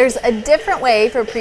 There's a different way for